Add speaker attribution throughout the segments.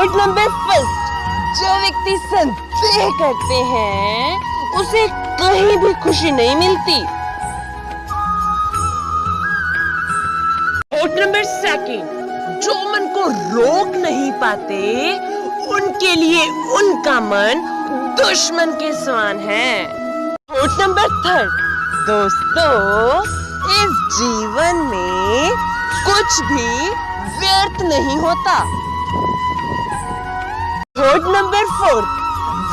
Speaker 1: Thought number first जो व्यक्ति संदेह करते हैं उसे कहीं भी खुशी नहीं मिलती। थॉट नंबर सेकंड जो मन को रोक नहीं पाते उनके लिए उनका मन दुश्मन के समान है। थॉट नंबर थर्ड दोस्तों इस जीवन में कुछ भी व्यर्थ नहीं होता।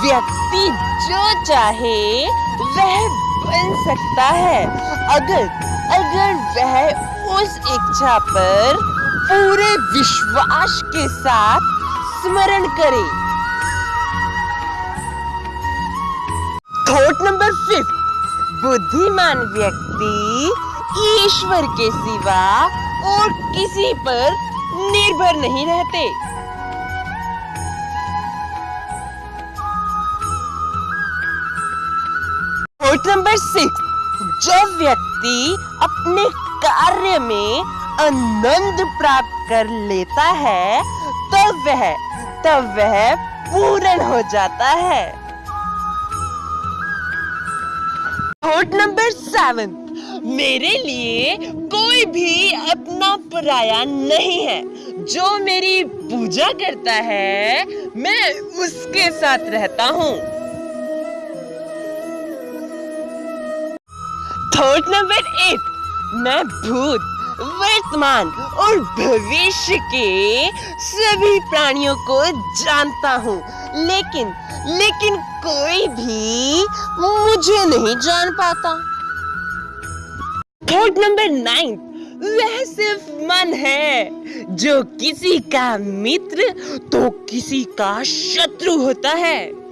Speaker 1: व्यक्ति जो चाहे वह बन सकता है। अगर अगर वह उस इच्छा पर पूरे विश्वास के साथ स्मरण करे। थॉट नंबर फिफ्थ बुद्धिमान व्यक्ति ईश्वर के सिवा और किसी पर निर्भर नहीं रहते। थॉट नंबर सिक्स जो व्यक्ति अपने कार्य में आनंद प्राप्त कर लेता है तब वह तब वह पूर्ण हो जाता है। थॉट नंबर सेवन मेरे लिए कोई भी अपना पराया नहीं है। जो मेरी पूजा करता है, मैं उसके साथ रहता हूँ। थॉट नंबर एट मैं भूत, वर्तमान और भविष्य के सभी प्राणियों को जानता हूँ। लेकिन लेकिन कोई भी मुझे नहीं जान पाता। थर्ड नंबर नाइन, वह सिर्फ़ मन है, जो किसी का मित्र तो किसी का शत्रु होता है।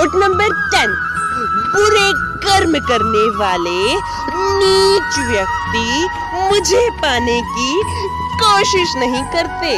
Speaker 1: थॉट नंबर टेन बुरे कर्म करने वाले, नीच व्यक्ति मुझे पाने की कोशिश नहीं करते।